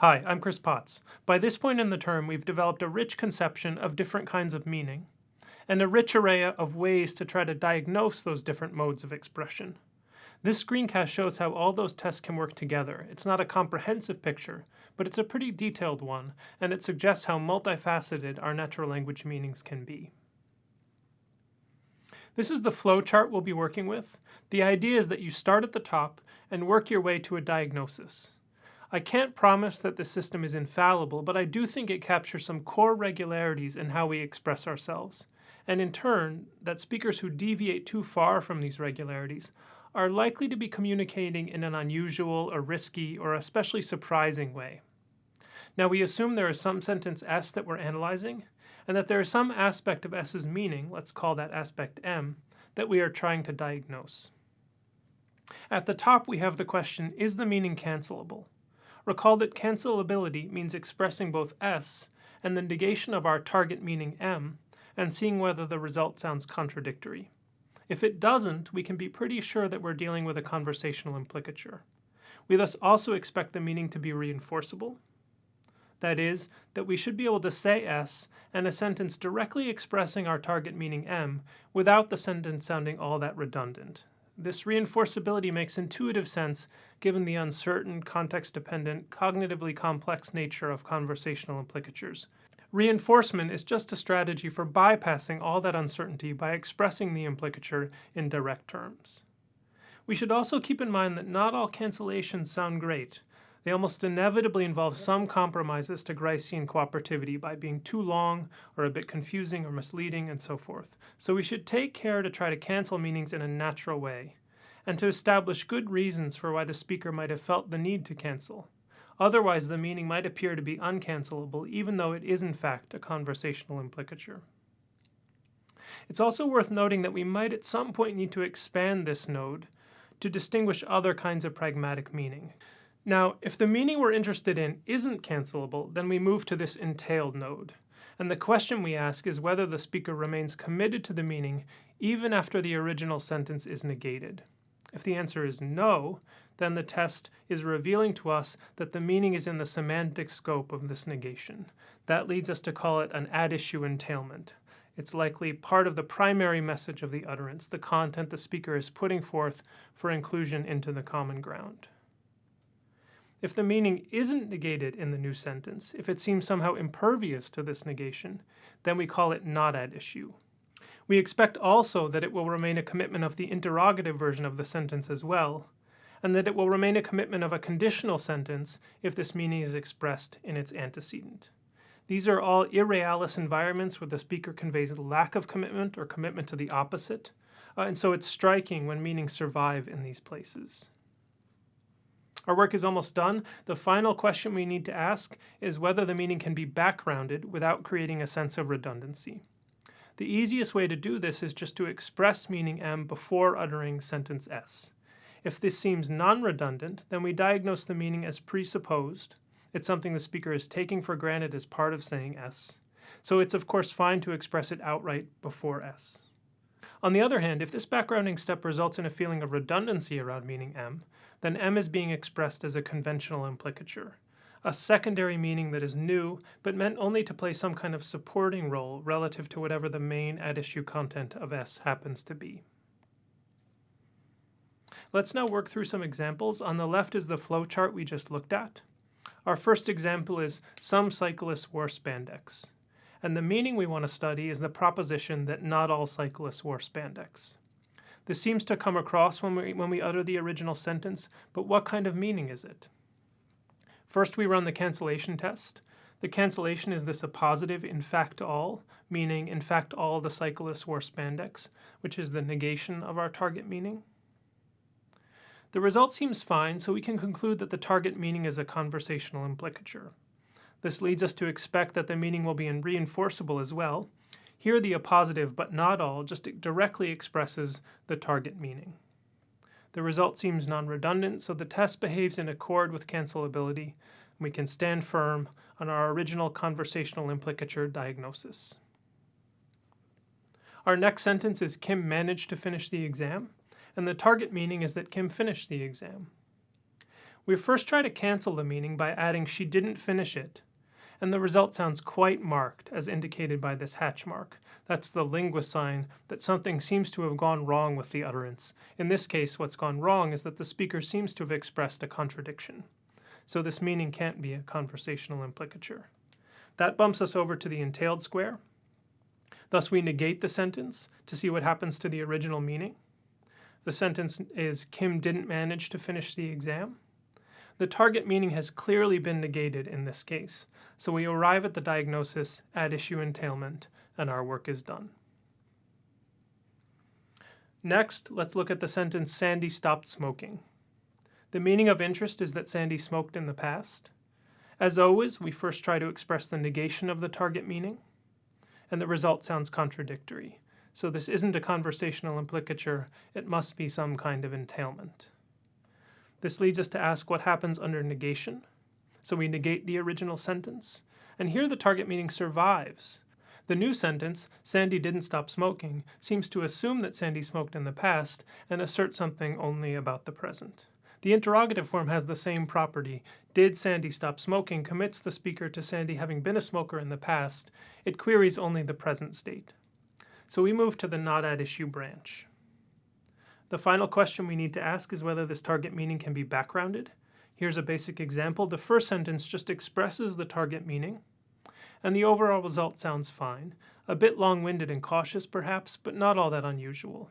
Hi, I'm Chris Potts. By this point in the term, we've developed a rich conception of different kinds of meaning, and a rich array of ways to try to diagnose those different modes of expression. This screencast shows how all those tests can work together. It's not a comprehensive picture, but it's a pretty detailed one, and it suggests how multifaceted our natural language meanings can be. This is the flow chart we'll be working with. The idea is that you start at the top and work your way to a diagnosis. I can't promise that the system is infallible, but I do think it captures some core regularities in how we express ourselves, and in turn, that speakers who deviate too far from these regularities are likely to be communicating in an unusual or risky or especially surprising way. Now we assume there is some sentence S that we're analyzing, and that there is some aspect of S's meaning, let's call that aspect M, that we are trying to diagnose. At the top we have the question, is the meaning cancelable? Recall that cancelability means expressing both S and the negation of our target meaning M, and seeing whether the result sounds contradictory. If it doesn't, we can be pretty sure that we're dealing with a conversational implicature. We thus also expect the meaning to be reinforceable. That is, that we should be able to say S and a sentence directly expressing our target meaning M without the sentence sounding all that redundant. This reinforceability makes intuitive sense given the uncertain, context-dependent, cognitively complex nature of conversational implicatures. Reinforcement is just a strategy for bypassing all that uncertainty by expressing the implicature in direct terms. We should also keep in mind that not all cancellations sound great. They almost inevitably involve some compromises to Gricean cooperativity by being too long, or a bit confusing or misleading, and so forth. So we should take care to try to cancel meanings in a natural way, and to establish good reasons for why the speaker might have felt the need to cancel. Otherwise, the meaning might appear to be uncancelable, even though it is in fact a conversational implicature. It's also worth noting that we might at some point need to expand this node to distinguish other kinds of pragmatic meaning. Now, if the meaning we're interested in isn't cancelable, then we move to this entailed node. And the question we ask is whether the speaker remains committed to the meaning even after the original sentence is negated. If the answer is no, then the test is revealing to us that the meaning is in the semantic scope of this negation. That leads us to call it an at-issue entailment. It's likely part of the primary message of the utterance, the content the speaker is putting forth for inclusion into the common ground. If the meaning isn't negated in the new sentence, if it seems somehow impervious to this negation, then we call it not at issue. We expect also that it will remain a commitment of the interrogative version of the sentence as well, and that it will remain a commitment of a conditional sentence if this meaning is expressed in its antecedent. These are all irrealis environments where the speaker conveys lack of commitment or commitment to the opposite, uh, and so it's striking when meanings survive in these places. Our work is almost done. The final question we need to ask is whether the meaning can be backgrounded without creating a sense of redundancy. The easiest way to do this is just to express meaning M before uttering sentence S. If this seems non-redundant, then we diagnose the meaning as presupposed. It's something the speaker is taking for granted as part of saying S. So it's of course fine to express it outright before S. On the other hand, if this backgrounding step results in a feeling of redundancy around meaning M, then M is being expressed as a conventional implicature, a secondary meaning that is new, but meant only to play some kind of supporting role relative to whatever the main at-issue content of S happens to be. Let's now work through some examples. On the left is the flowchart we just looked at. Our first example is some cyclists wore spandex. And the meaning we want to study is the proposition that not all cyclists wore spandex. This seems to come across when we, when we utter the original sentence, but what kind of meaning is it? First we run the cancellation test. The cancellation is this appositive in fact all, meaning in fact all the cyclists wore spandex, which is the negation of our target meaning. The result seems fine, so we can conclude that the target meaning is a conversational implicature. This leads us to expect that the meaning will be reinforceable as well, here the appositive, but not all, just directly expresses the target meaning. The result seems non-redundant, so the test behaves in accord with cancelability, and we can stand firm on our original conversational implicature diagnosis. Our next sentence is Kim managed to finish the exam, and the target meaning is that Kim finished the exam. We first try to cancel the meaning by adding she didn't finish it, and the result sounds quite marked as indicated by this hatch mark. That's the linguist sign that something seems to have gone wrong with the utterance. In this case, what's gone wrong is that the speaker seems to have expressed a contradiction. So this meaning can't be a conversational implicature. That bumps us over to the entailed square. Thus we negate the sentence to see what happens to the original meaning. The sentence is Kim didn't manage to finish the exam. The target meaning has clearly been negated in this case, so we arrive at the diagnosis at issue entailment, and our work is done. Next, let's look at the sentence Sandy stopped smoking. The meaning of interest is that Sandy smoked in the past. As always, we first try to express the negation of the target meaning, and the result sounds contradictory. So this isn't a conversational implicature, it must be some kind of entailment. This leads us to ask what happens under negation. So we negate the original sentence, and here the target meaning survives. The new sentence, Sandy didn't stop smoking, seems to assume that Sandy smoked in the past and assert something only about the present. The interrogative form has the same property. Did Sandy stop smoking commits the speaker to Sandy having been a smoker in the past. It queries only the present state. So we move to the not at issue branch. The final question we need to ask is whether this target meaning can be backgrounded. Here's a basic example. The first sentence just expresses the target meaning, and the overall result sounds fine. A bit long-winded and cautious, perhaps, but not all that unusual.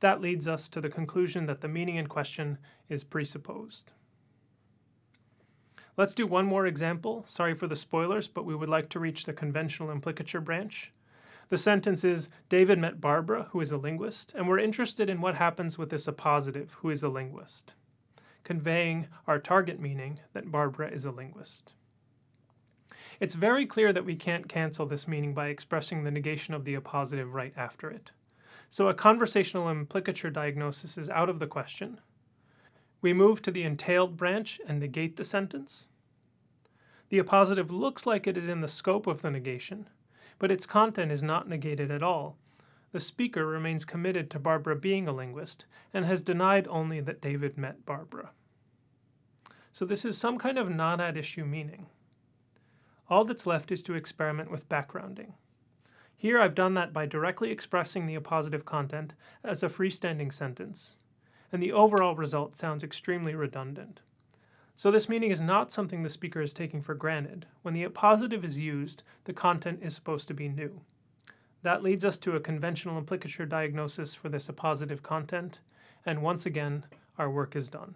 That leads us to the conclusion that the meaning in question is presupposed. Let's do one more example. Sorry for the spoilers, but we would like to reach the conventional implicature branch. The sentence is, David met Barbara, who is a linguist, and we're interested in what happens with this appositive, who is a linguist, conveying our target meaning that Barbara is a linguist. It's very clear that we can't cancel this meaning by expressing the negation of the appositive right after it. So a conversational implicature diagnosis is out of the question. We move to the entailed branch and negate the sentence. The appositive looks like it is in the scope of the negation, but its content is not negated at all. The speaker remains committed to Barbara being a linguist and has denied only that David met Barbara. So this is some kind of not at issue meaning. All that's left is to experiment with backgrounding. Here I've done that by directly expressing the appositive content as a freestanding sentence, and the overall result sounds extremely redundant. So this meaning is not something the speaker is taking for granted. When the appositive is used, the content is supposed to be new. That leads us to a conventional implicature diagnosis for this appositive content, and once again, our work is done.